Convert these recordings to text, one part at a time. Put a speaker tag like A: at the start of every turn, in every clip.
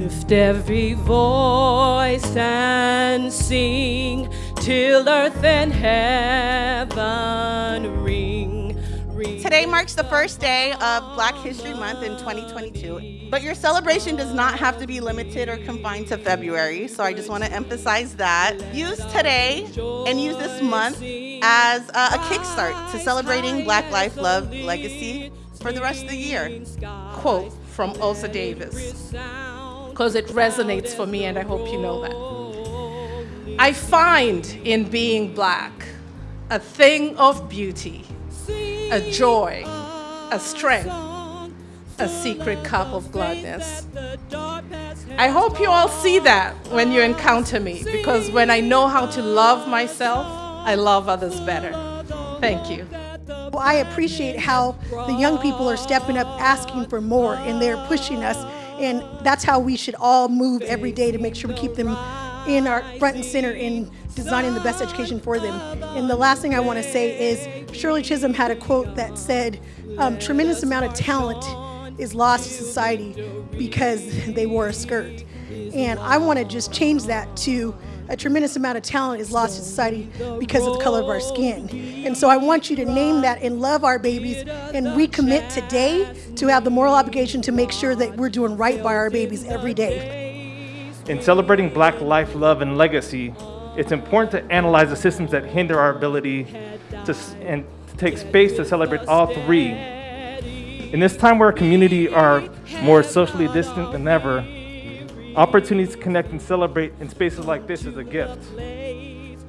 A: Lift every voice and sing till earth and heaven ring. ring.
B: Today marks the first day of Black History Month in 2022, but your celebration does not have to be limited or confined to February, so I just want to emphasize that. Use today and use this month as a, a kickstart to celebrating Black Life, Love, Legacy for the rest of the year.
C: Quote from Ossie Davis, because it resonates for me and I hope you know that. I find in being black a thing of beauty, a joy, a strength, a secret cup of gladness. I hope you all see that when you encounter me, because when I know how to love myself, I love others better. Thank you.
D: Well, I appreciate how the young people are stepping up asking for more and they're pushing us and that's how we should all move every day to make sure we keep them in our front and center in designing the best education for them. And the last thing I want to say is Shirley Chisholm had a quote that said, um, tremendous amount of talent is lost to society because they wore a skirt. And I want to just change that to a tremendous amount of talent is lost to society because of the color of our skin. And so I want you to name that and love our babies and recommit today to have the moral obligation to make sure that we're doing right by our babies every day.
E: In celebrating Black life, love, and legacy, it's important to analyze the systems that hinder our ability to, and to take space to celebrate all three. In this time where our community are more socially distant than ever, Opportunities to connect and celebrate in spaces like this is a gift.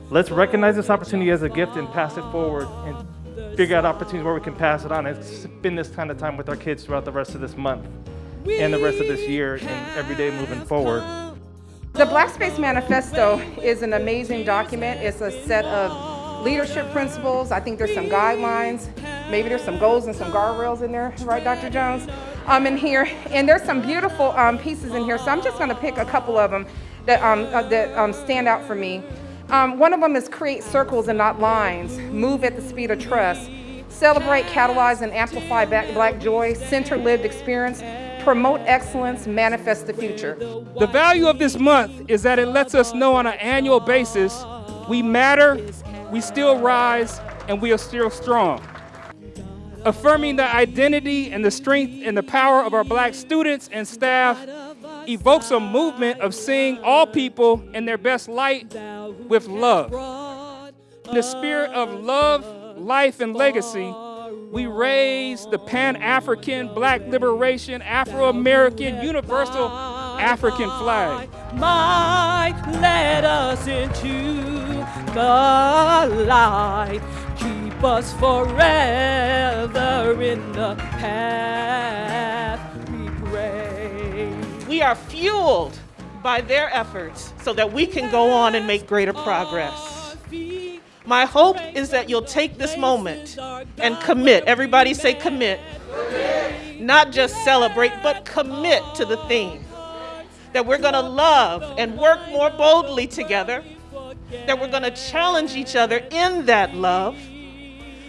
E: Let's recognize this opportunity as a gift and pass it forward and figure out opportunities where we can pass it on and spend this kind of time with our kids throughout the rest of this month and the rest of this year and every day moving forward.
F: The Black Space Manifesto is an amazing document. It's a set of leadership principles. I think there's some guidelines. Maybe there's some goals and some guardrails in there, right, Dr. Jones? Um, in here, and there's some beautiful um, pieces in here. So I'm just going to pick a couple of them that um, uh, that um, stand out for me. Um, one of them is create circles and not lines. Move at the speed of trust. Celebrate, catalyze, and amplify black joy. Center lived experience promote excellence, manifest the future.
G: The value of this month is that it lets us know on an annual basis we matter, we still rise, and we are still strong. Affirming the identity and the strength and the power of our black students and staff evokes a movement of seeing all people in their best light with love. In the spirit of love, life, and legacy, we raise the Pan-African, Black Liberation, Afro-American, Universal African flag.
A: Might let us into the light. Us forever in the path we pray.
H: We are fueled by their efforts so that we can go on and make greater progress. My hope is that you'll take this moment and commit. Everybody say commit. commit. Not just celebrate, but commit to the theme. That we're going to love and work more boldly together. That we're going to challenge each other in that love.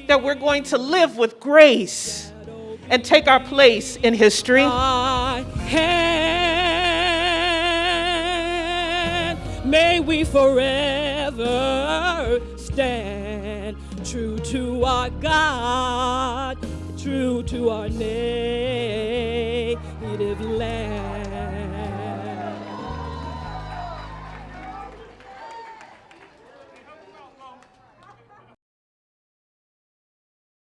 H: That we're going to live with grace and take our place in history.
A: May we forever stand true to our God, true to our native land.